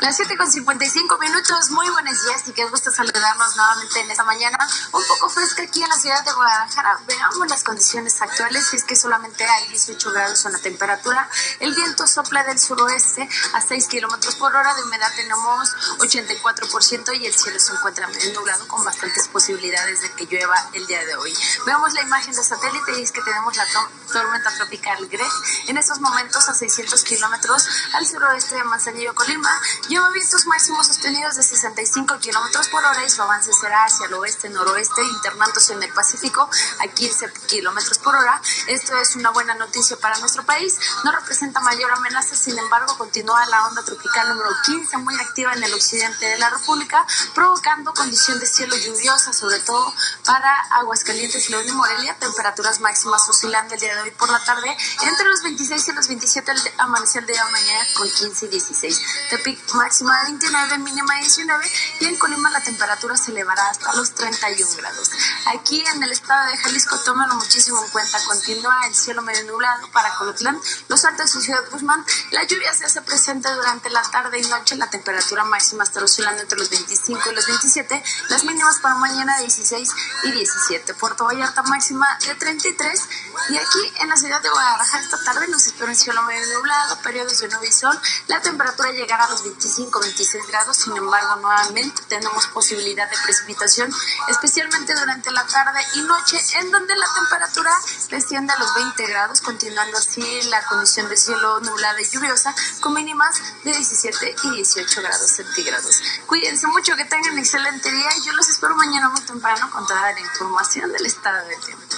Las 7 con 55 minutos, muy buenos días y qué gusto saludarnos nuevamente en esta mañana, un poco fresca aquí en la ciudad de Guadalajara. Veamos las condiciones actuales, es que solamente hay 18 grados en la temperatura, el viento sopla del suroeste a 6 kilómetros por hora, de humedad tenemos 84% y el cielo se encuentra medio nublado con bastantes posibilidades de que llueva el día de hoy. Veamos la imagen de satélite y es que tenemos la tormenta tropical Greg en estos momentos a 600 kilómetros al suroeste de Manzanillo, Colima Y hemos mais máximos sostenidos de 65 kilómetros por hora y su avance será hacia el oeste-noroeste, internándose en el Pacífico a 15 kilómetros por hora. Esto es una buena noticia para nuestro país. No representa mayor amenaza, sin embargo, continúa la onda tropical número 15 muy activa en el occidente de la República, provocando condición de cielo lluviosa, sobre todo para Aguascalientes, León y Morelia. Temperaturas máximas oscilando el día de hoy por la tarde entre los 26 y los 27 al amanecer de mañana con 15 y 16. Tepic máxima de 29, mínima de 19 y en Colima la temperatura se elevará hasta los 31 grados. Aquí en el estado de Jalisco tómenlo muchísimo en cuenta, continúa el cielo medio nublado para Colotlán, Los Altos y Ciudad Guzmán. La lluvia se hace presente durante la tarde y noche, la temperatura máxima está oscilando entre los 25 y los 27, las mínimas para mañana 16 y 17. Puerto Vallarta máxima de 33 y aquí en la ciudad de Guadalajara esta tarde nos espera un cielo medio nublado, periodos de nube y sol, la temperatura llegará a los 25 25-26 grados, sin embargo nuevamente tenemos posibilidad de precipitación, especialmente durante la tarde y noche, en donde la temperatura desciende a los 20 grados, continuando así la condición de cielo nublada y lluviosa, con mínimas de 17 y 18 grados centígrados. Cuídense mucho, que tengan un excelente día y yo los espero mañana muy temprano con toda la información del estado del tiempo.